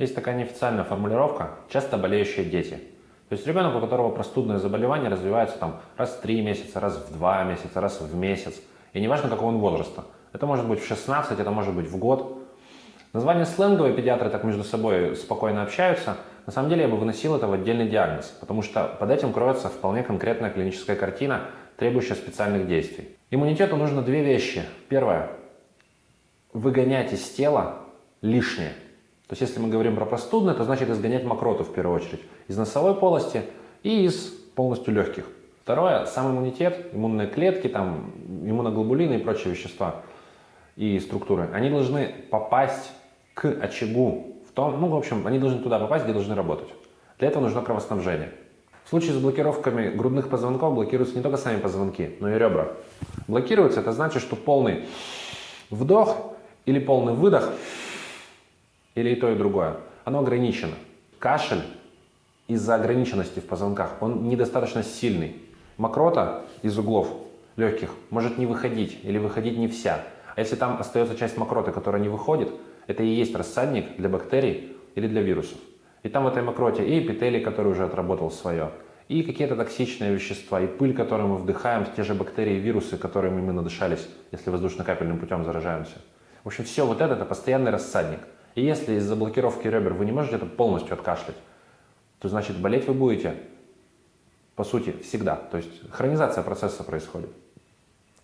Есть такая неофициальная формулировка «часто болеющие дети». То есть ребенок, у которого простудное заболевание развивается там раз в 3 месяца, раз в 2 месяца, раз в месяц. И неважно, какого он возраста. Это может быть в 16, это может быть в год. Название сленговое, педиатры так между собой спокойно общаются. На самом деле я бы выносил это в отдельный диагноз, потому что под этим кроется вполне конкретная клиническая картина, требующая специальных действий. Иммунитету нужно две вещи. Первое – выгонять из тела лишнее. То есть если мы говорим про простудное, то значит изгонять мокроту в первую очередь из носовой полости и из полностью легких. Второе, сам иммунитет, иммунные клетки, там, иммуноглобулины и прочие вещества и структуры, они должны попасть к очагу, в том, ну, в общем, они должны туда попасть, где должны работать. Для этого нужно кровоснабжение. В случае с блокировками грудных позвонков блокируются не только сами позвонки, но и ребра. Блокируются, это значит, что полный вдох или полный выдох или и то, и другое, оно ограничено. Кашель из-за ограниченности в позвонках, он недостаточно сильный. Мокрота из углов легких может не выходить или выходить не вся. А если там остается часть мокроты, которая не выходит, это и есть рассадник для бактерий или для вирусов. И там в этой мокроте и эпителий, который уже отработал свое, и какие-то токсичные вещества, и пыль, которую мы вдыхаем, те же бактерии и вирусы, которыми мы надышались, если воздушно-капельным путем заражаемся. В общем, все вот это – это постоянный рассадник. И если из-за блокировки ребер вы не можете это полностью откашлять, то значит болеть вы будете, по сути, всегда. То есть хронизация процесса происходит.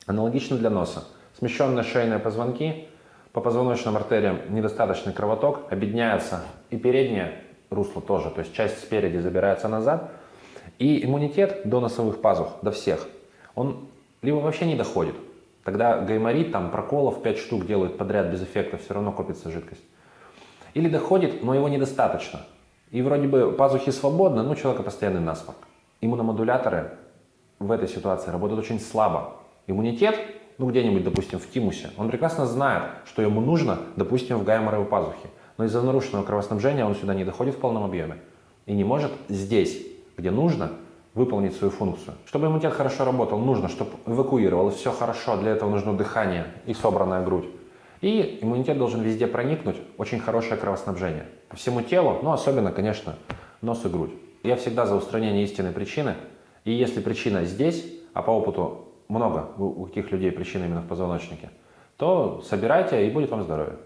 Аналогично для носа. Смещенные шейные позвонки, по позвоночным артериям недостаточный кровоток, объединяется и переднее русло тоже, то есть часть спереди забирается назад, и иммунитет до носовых пазух, до всех, он либо вообще не доходит, тогда гайморит, там проколов 5 штук делают подряд без эффекта, все равно копится жидкость. Или доходит, но его недостаточно. И вроде бы пазухи свободны, но у человека постоянный насморк. Иммуномодуляторы в этой ситуации работают очень слабо. Иммунитет, ну где-нибудь, допустим, в тимусе, он прекрасно знает, что ему нужно, допустим, в гайморовой пазухе. Но из-за нарушенного кровоснабжения он сюда не доходит в полном объеме. И не может здесь, где нужно, выполнить свою функцию. Чтобы иммунитет хорошо работал, нужно, чтобы эвакуировал, все хорошо, для этого нужно дыхание и собранная грудь. И иммунитет должен везде проникнуть, очень хорошее кровоснабжение. По всему телу, но особенно, конечно, нос и грудь. Я всегда за устранение истинной причины. И если причина здесь, а по опыту много у каких людей причина именно в позвоночнике, то собирайте и будет вам здоровье.